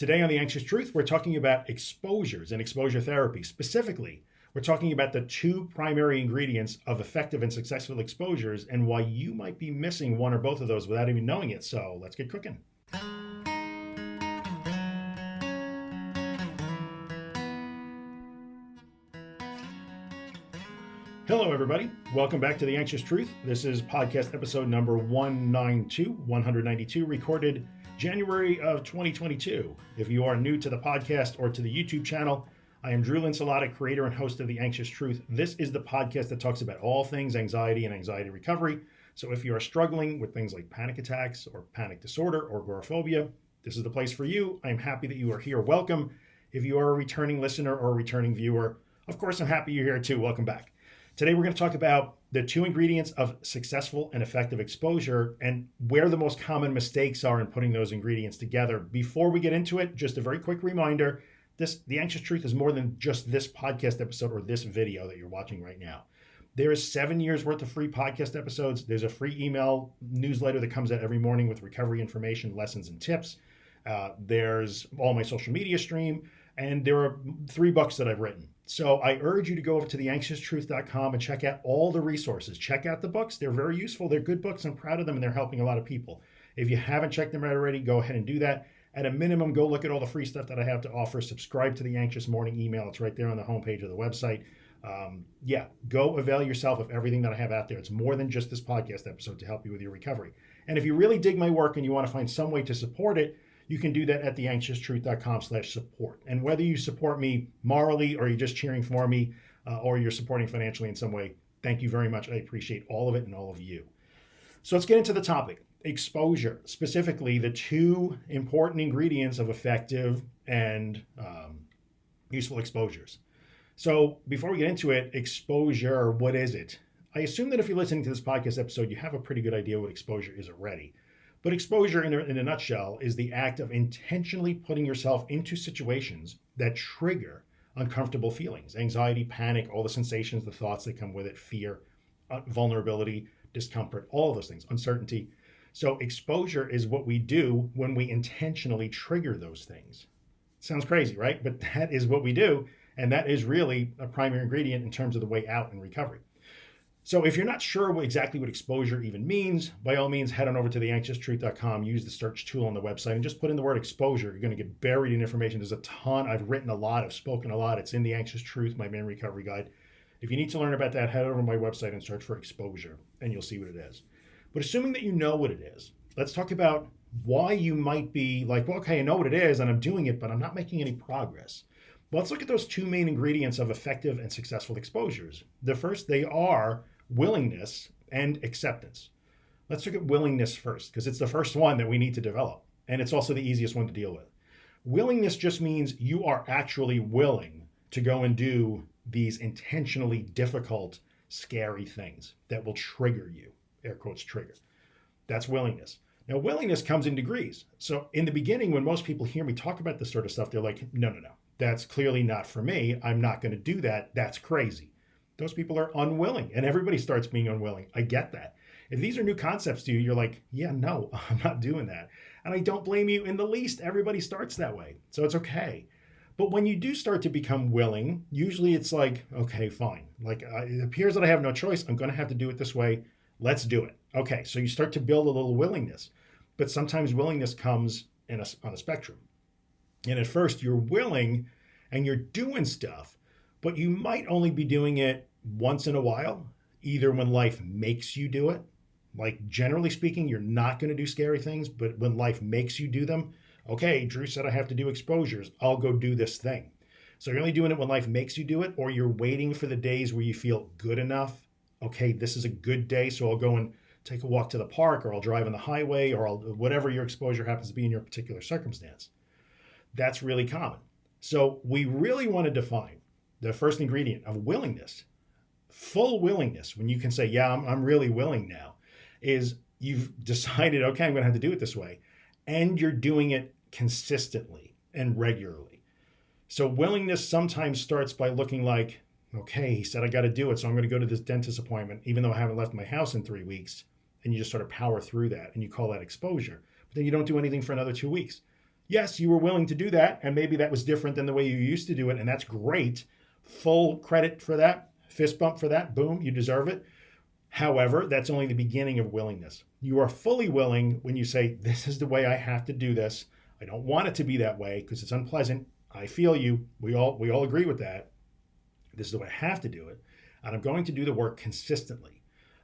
Today on The Anxious Truth, we're talking about exposures and exposure therapy. Specifically, we're talking about the two primary ingredients of effective and successful exposures and why you might be missing one or both of those without even knowing it. So let's get cooking. Hello, everybody. Welcome back to The Anxious Truth. This is podcast episode number 192, 192, recorded January of 2022. If you are new to the podcast or to the YouTube channel, I am Drew Linsalata, creator and host of The Anxious Truth. This is the podcast that talks about all things anxiety and anxiety recovery. So if you are struggling with things like panic attacks or panic disorder or agoraphobia, this is the place for you. I'm happy that you are here. Welcome. If you are a returning listener or a returning viewer, of course, I'm happy you're here too. Welcome back. Today, we're going to talk about the two ingredients of successful and effective exposure and where the most common mistakes are in putting those ingredients together. Before we get into it, just a very quick reminder this the anxious truth is more than just this podcast episode or this video that you're watching right now. There is seven years worth of free podcast episodes. There's a free email newsletter that comes out every morning with recovery information lessons and tips. Uh, there's all my social media stream and there are three books that i've written so I urge you to go over to theanxioustruth.com and check out all the resources. Check out the books. They're very useful. They're good books. I'm proud of them and they're helping a lot of people. If you haven't checked them out already, go ahead and do that. At a minimum, go look at all the free stuff that I have to offer. Subscribe to the Anxious Morning email. It's right there on the homepage of the website. Um, yeah, go avail yourself of everything that I have out there. It's more than just this podcast episode to help you with your recovery. And if you really dig my work and you want to find some way to support it, you can do that at theanxioustruth.com slash support. And whether you support me morally or you're just cheering for me uh, or you're supporting financially in some way, thank you very much. I appreciate all of it and all of you. So let's get into the topic exposure, specifically the two important ingredients of effective and um, useful exposures. So before we get into it, exposure, what is it? I assume that if you're listening to this podcast episode, you have a pretty good idea what exposure is already. But exposure, in a, in a nutshell, is the act of intentionally putting yourself into situations that trigger uncomfortable feelings anxiety, panic, all the sensations, the thoughts that come with it, fear, uh, vulnerability, discomfort, all those things, uncertainty. So, exposure is what we do when we intentionally trigger those things. Sounds crazy, right? But that is what we do. And that is really a primary ingredient in terms of the way out in recovery. So if you're not sure exactly what exposure even means, by all means, head on over to theanxioustruth.com, use the search tool on the website, and just put in the word exposure. You're going to get buried in information. There's a ton. I've written a lot. I've spoken a lot. It's in The Anxious Truth, my main recovery guide. If you need to learn about that, head over to my website and search for exposure, and you'll see what it is. But assuming that you know what it is, let's talk about why you might be like, well, okay, I know what it is, and I'm doing it, but I'm not making any progress. Well, let's look at those two main ingredients of effective and successful exposures. The first, they are willingness and acceptance. Let's look at willingness first, because it's the first one that we need to develop. And it's also the easiest one to deal with. Willingness just means you are actually willing to go and do these intentionally difficult, scary things that will trigger you. Air quotes trigger. That's willingness. Now, willingness comes in degrees. So, in the beginning, when most people hear me talk about this sort of stuff, they're like, no, no, no, that's clearly not for me. I'm not going to do that. That's crazy those people are unwilling and everybody starts being unwilling. I get that. If these are new concepts to you, you're like, yeah, no, I'm not doing that. And I don't blame you in the least. Everybody starts that way. So it's okay. But when you do start to become willing, usually it's like, okay, fine. Like uh, it appears that I have no choice. I'm going to have to do it this way. Let's do it. Okay. So you start to build a little willingness. But sometimes willingness comes in a, on a spectrum. And at first, you're willing and you're doing stuff, but you might only be doing it once in a while, either when life makes you do it. Like generally speaking, you're not going to do scary things, but when life makes you do them, okay, Drew said I have to do exposures. I'll go do this thing. So you're only doing it when life makes you do it, or you're waiting for the days where you feel good enough. Okay, this is a good day, so I'll go and take a walk to the park, or I'll drive on the highway, or I'll, whatever your exposure happens to be in your particular circumstance. That's really common. So we really want to define the first ingredient of willingness full willingness, when you can say, yeah, I'm, I'm really willing now, is you've decided, okay, I'm going to have to do it this way. And you're doing it consistently and regularly. So willingness sometimes starts by looking like, okay, he said I got to do it. So I'm going to go to this dentist appointment, even though I haven't left my house in three weeks. And you just sort of power through that and you call that exposure. But then you don't do anything for another two weeks. Yes, you were willing to do that, and maybe that was different than the way you used to do it, and that's great. Full credit for that, fist bump for that, boom, you deserve it. However, that's only the beginning of willingness. You are fully willing when you say, This is the way I have to do this. I don't want it to be that way because it's unpleasant. I feel you. We all we all agree with that. This is the way I have to do it. And I'm going to do the work consistently.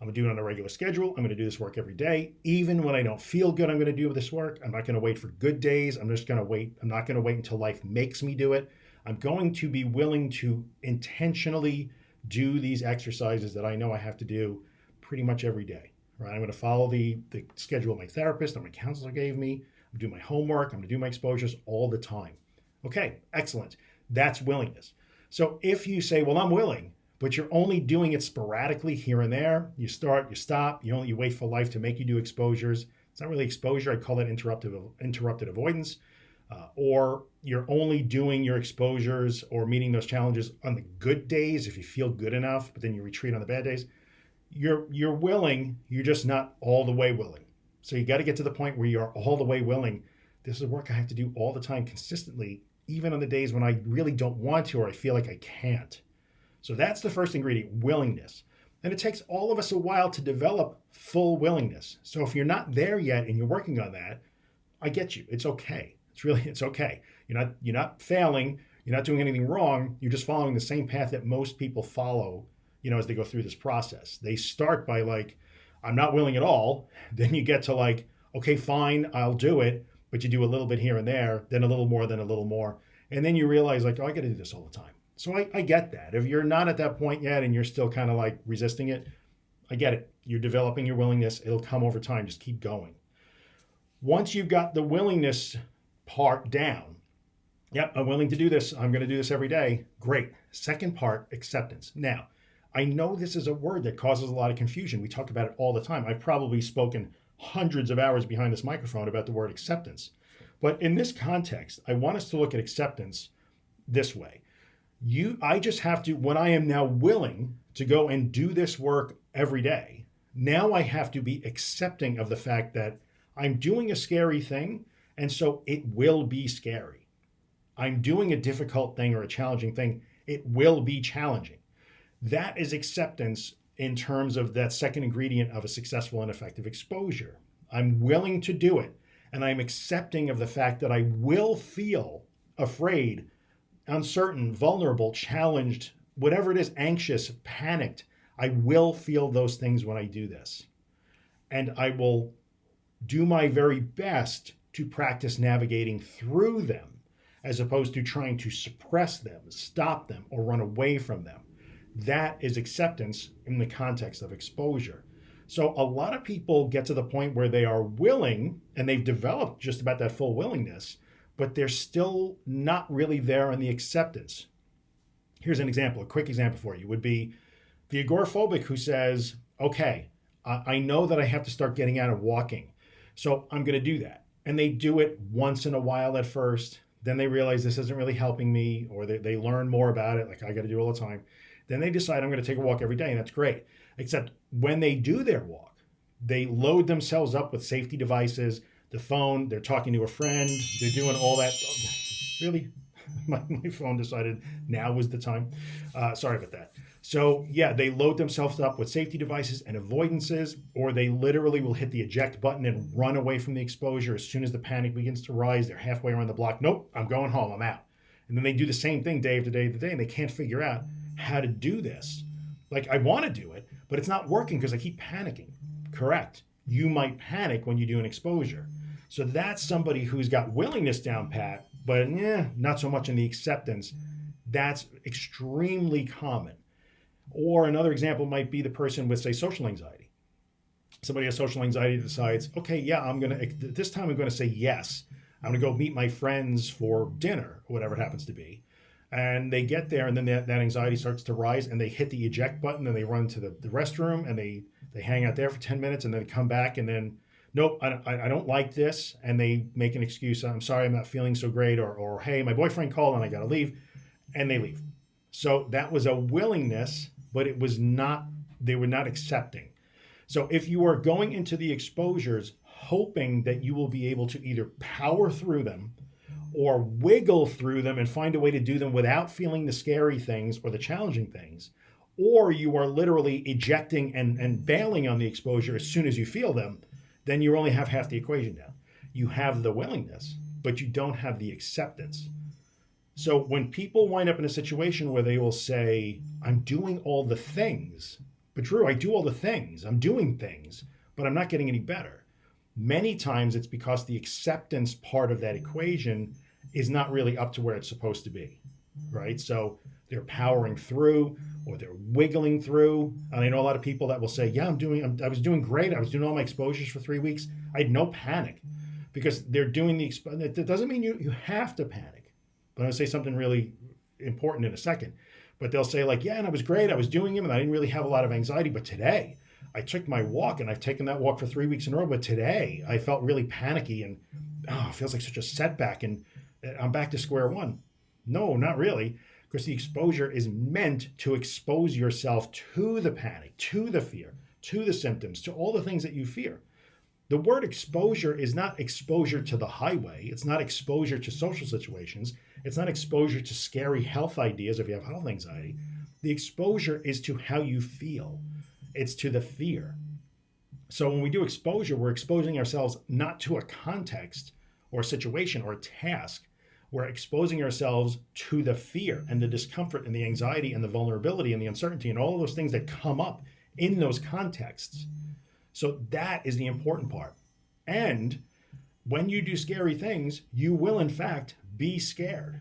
I'm gonna do it on a regular schedule. I'm gonna do this work every day. Even when I don't feel good, I'm gonna do this work. I'm not gonna wait for good days. I'm just gonna wait. I'm not gonna wait until life makes me do it. I'm going to be willing to intentionally do these exercises that I know I have to do pretty much every day. Right? I'm gonna follow the, the schedule my therapist or my counselor gave me. I'm gonna do my homework. I'm gonna do my exposures all the time. Okay, excellent. That's willingness. So if you say, well, I'm willing, but you're only doing it sporadically here and there. You start, you stop, you only you wait for life to make you do exposures. It's not really exposure. I call it interrupted interrupted avoidance. Uh, or you're only doing your exposures or meeting those challenges on the good days if you feel good enough, but then you retreat on the bad days. You're you're willing, you're just not all the way willing. So you got to get to the point where you're all the way willing. This is work I have to do all the time consistently, even on the days when I really don't want to or I feel like I can't. So that's the first ingredient willingness. And it takes all of us a while to develop full willingness. So if you're not there yet and you're working on that, I get you. It's okay. It's really it's okay. You're not you're not failing. You're not doing anything wrong. You're just following the same path that most people follow, you know, as they go through this process. They start by like, I'm not willing at all. Then you get to like, okay, fine, I'll do it. But you do a little bit here and there, then a little more, then a little more. And then you realize like, oh, I got to do this all the time. So I, I get that. If you're not at that point yet and you're still kind of like resisting it, I get it. You're developing your willingness. It'll come over time. Just keep going. Once you've got the willingness part down, yep, I'm willing to do this. I'm going to do this every day. Great. Second part, acceptance. Now, I know this is a word that causes a lot of confusion. We talk about it all the time. I've probably spoken hundreds of hours behind this microphone about the word acceptance. But in this context, I want us to look at acceptance this way you i just have to when i am now willing to go and do this work every day now i have to be accepting of the fact that i'm doing a scary thing and so it will be scary. I'm doing a difficult thing or a challenging thing it will be challenging. That is acceptance in terms of that second ingredient of a successful and effective exposure. I'm willing to do it and i'm accepting of the fact that i will feel afraid uncertain, vulnerable, challenged, whatever it is, anxious, panicked, I will feel those things when I do this. And I will do my very best to practice navigating through them as opposed to trying to suppress them, stop them, or run away from them. That is acceptance in the context of exposure. So a lot of people get to the point where they are willing and they've developed just about that full willingness but they're still not really there on the acceptance. Here's an example, a quick example for you would be the agoraphobic who says, okay, I know that I have to start getting out of walking, so I'm going to do that. And they do it once in a while at first. Then they realize this isn't really helping me, or they, they learn more about it, like I got to do all the time. Then they decide I'm going to take a walk every day, and that's great. Except when they do their walk, they load themselves up with safety devices the phone, they're talking to a friend, they're doing all that. Really? My, my phone decided now was the time. Uh, sorry about that. So, yeah, they load themselves up with safety devices and avoidances, or they literally will hit the eject button and run away from the exposure as soon as the panic begins to rise. They're halfway around the block. Nope, I'm going home. I'm out. And then they do the same thing day after day after day, and they can't figure out how to do this. Like, I want to do it, but it's not working because I keep panicking. Correct. You might panic when you do an exposure. So that's somebody who's got willingness down pat, but yeah, not so much in the acceptance. That's extremely common. Or another example might be the person with, say, social anxiety. Somebody has social anxiety decides, okay, yeah, I'm going to, this time I'm going to say yes. I'm going to go meet my friends for dinner, or whatever it happens to be. And they get there, and then that, that anxiety starts to rise, and they hit the eject button, and they run to the, the restroom, and they, they hang out there for 10 minutes, and then come back, and then nope, I, I don't like this. And they make an excuse. I'm sorry, I'm not feeling so great. Or, or hey, my boyfriend called and I got to leave. And they leave. So that was a willingness, but it was not, they were not accepting. So if you are going into the exposures hoping that you will be able to either power through them or wiggle through them and find a way to do them without feeling the scary things or the challenging things, or you are literally ejecting and, and bailing on the exposure as soon as you feel them, then you only have half the equation down. You have the willingness, but you don't have the acceptance. So when people wind up in a situation where they will say, I'm doing all the things, but Drew, I do all the things, I'm doing things, but I'm not getting any better. Many times it's because the acceptance part of that equation is not really up to where it's supposed to be, right? So they're powering through or they're wiggling through. And I know a lot of people that will say, "Yeah, I'm doing. I'm, i was doing great. I was doing all my exposures for three weeks. I had no panic because they're doing the. Expo- that doesn't mean you you have to panic. But I'm gonna say something really important in a second. But they'll say like, "Yeah, and I was great. I was doing them, and I didn't really have a lot of anxiety. But today, I took my walk, and I've taken that walk for three weeks in a row. But today, I felt really panicky, and oh, it feels like such a setback, and uh, I'm back to square one." No, not really because the exposure is meant to expose yourself to the panic, to the fear, to the symptoms, to all the things that you fear. The word exposure is not exposure to the highway. It's not exposure to social situations. It's not exposure to scary health ideas if you have health anxiety. The exposure is to how you feel, it's to the fear. So when we do exposure, we're exposing ourselves not to a context or a situation or a task, we're exposing ourselves to the fear and the discomfort and the anxiety and the vulnerability and the uncertainty and all of those things that come up in those contexts. So that is the important part. And when you do scary things, you will in fact be scared.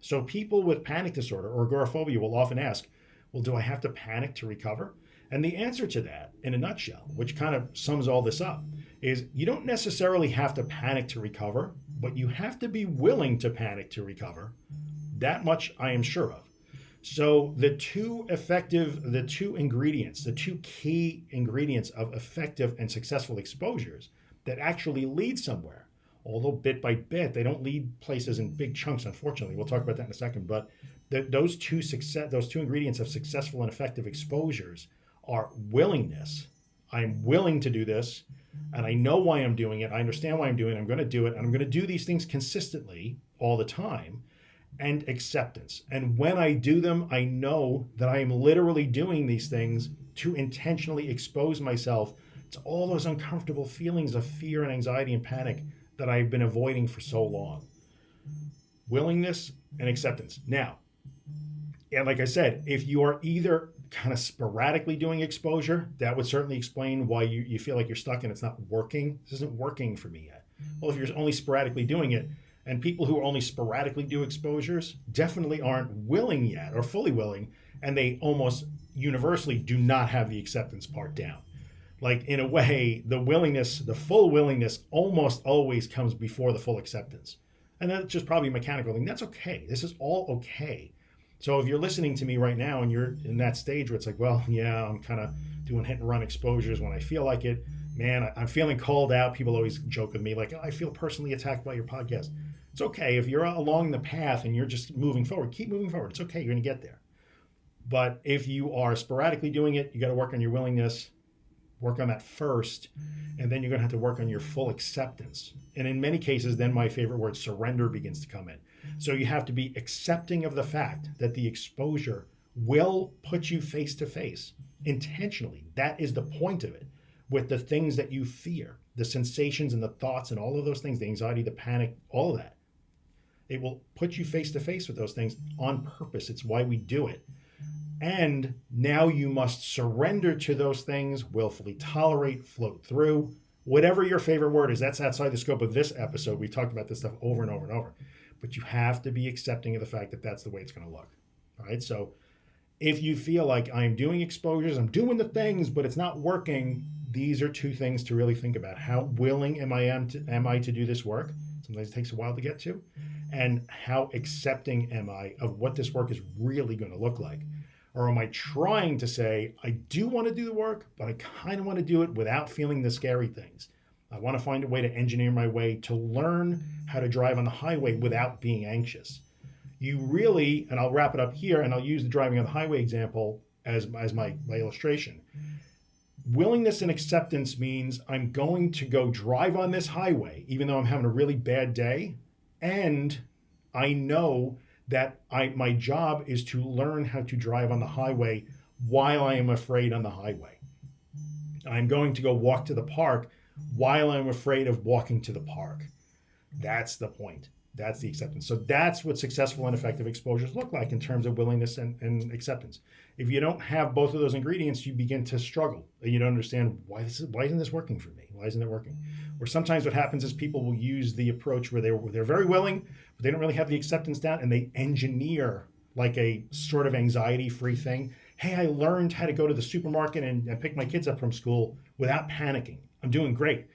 So people with panic disorder or agoraphobia will often ask, well, do I have to panic to recover? And the answer to that, in a nutshell, which kind of sums all this up, is you don't necessarily have to panic to recover, but you have to be willing to panic to recover. That much I am sure of. So the two effective, the two ingredients, the two key ingredients of effective and successful exposures that actually lead somewhere, although bit by bit, they don't lead places in big chunks, unfortunately. We'll talk about that in a second. But those two success, those two ingredients of successful and effective exposures are willingness. I'm willing to do this and I know why I'm doing it. I understand why I'm doing it. I'm going to do it. And I'm going to do these things consistently all the time. And acceptance. And when I do them, I know that I am literally doing these things to intentionally expose myself to all those uncomfortable feelings of fear and anxiety and panic that I've been avoiding for so long. Willingness and acceptance. Now, and like I said, if you are either kind of sporadically doing exposure, that would certainly explain why you, you feel like you're stuck and it's not working. This isn't working for me yet. Well, if you're only sporadically doing it, and people who only sporadically do exposures definitely aren't willing yet or fully willing, and they almost universally do not have the acceptance part down. Like, in a way, the willingness, the full willingness almost always comes before the full acceptance. And that's just probably a mechanical thing. That's okay. This is all okay so if you're listening to me right now and you're in that stage where it's like, well, yeah, I'm kind of doing hit and run exposures when I feel like it, man, I'm feeling called out. People always joke with me like, I feel personally attacked by your podcast. It's okay if you're along the path and you're just moving forward. Keep moving forward. It's okay. You're going to get there. But if you are sporadically doing it, you got to work on your willingness, work on that first, and then you're going to have to work on your full acceptance. And in many cases, then my favorite word, surrender, begins to come in. So you have to be accepting of the fact that the exposure will put you face to face intentionally. That is the point of it with the things that you fear, the sensations and the thoughts and all of those things, the anxiety, the panic, all of that. It will put you face to face with those things on purpose. It's why we do it. And now you must surrender to those things, willfully tolerate, float through, whatever your favorite word is. That's outside the scope of this episode. We talked about this stuff over and over and over but you have to be accepting of the fact that that's the way it's going to look. All right. So if you feel like I'm doing exposures, I'm doing the things, but it's not working, these are two things to really think about. How willing am I am to, am I to do this work? Sometimes it takes a while to get to. And how accepting am I of what this work is really going to look like? Or am I trying to say, I do want to do the work, but I kind of want to do it without feeling the scary things? I want to find a way to engineer my way to learn how to drive on the highway without being anxious. You really, and I'll wrap it up here, and I'll use the driving on the highway example as, as my, my illustration. Willingness and acceptance means I'm going to go drive on this highway, even though I'm having a really bad day, and I know that I my job is to learn how to drive on the highway while I am afraid on the highway. I'm going to go walk to the park while I'm afraid of walking to the park. That's the point. That's the acceptance. So that's what successful and effective exposures look like in terms of willingness and, and acceptance. If you don't have both of those ingredients, you begin to struggle. And you don't understand why this is, why isn't this working for me? Why isn't it working? Or sometimes what happens is people will use the approach where they're they're very willing, but they don't really have the acceptance down, and they engineer like a sort of anxiety-free thing. Hey, I learned how to go to the supermarket and, and pick my kids up from school without panicking. I'm doing great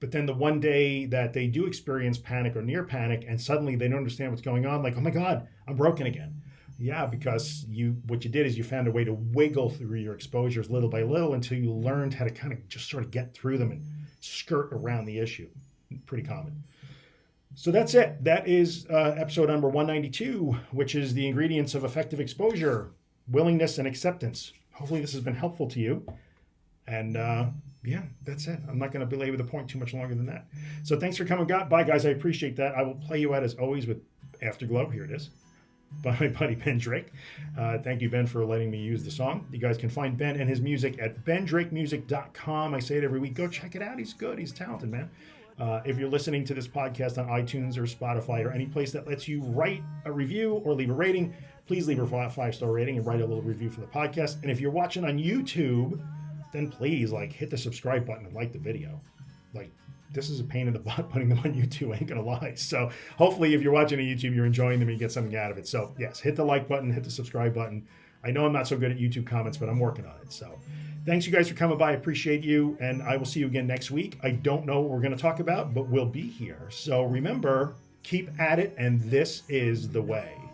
but then the one day that they do experience panic or near panic, and suddenly they don't understand what's going on, like, oh my God, I'm broken again. Yeah, because you what you did is you found a way to wiggle through your exposures little by little until you learned how to kind of just sort of get through them and skirt around the issue. Pretty common. So that's it. That is uh, episode number 192, which is the ingredients of effective exposure, willingness, and acceptance. Hopefully, this has been helpful to you. And uh, yeah, that's it. I'm not going to belabor the point too much longer than that. So thanks for coming. Bye, guys. I appreciate that. I will play you out as always with Afterglow. Here it is by my buddy Ben Drake. Uh, thank you, Ben, for letting me use the song. You guys can find Ben and his music at bendrakemusic.com. I say it every week. Go check it out. He's good. He's talented, man. Uh, if you're listening to this podcast on iTunes or Spotify or any place that lets you write a review or leave a rating, please leave a five star rating and write a little review for the podcast. And if you're watching on YouTube, then please like hit the subscribe button and like the video. Like this is a pain in the butt putting them on YouTube, I ain't gonna lie. So hopefully if you're watching on YouTube, you're enjoying them and you get something out of it. So yes, hit the like button, hit the subscribe button. I know I'm not so good at YouTube comments, but I'm working on it. So thanks you guys for coming by. I appreciate you. And I will see you again next week. I don't know what we're gonna talk about, but we'll be here. So remember, keep at it, and this is the way.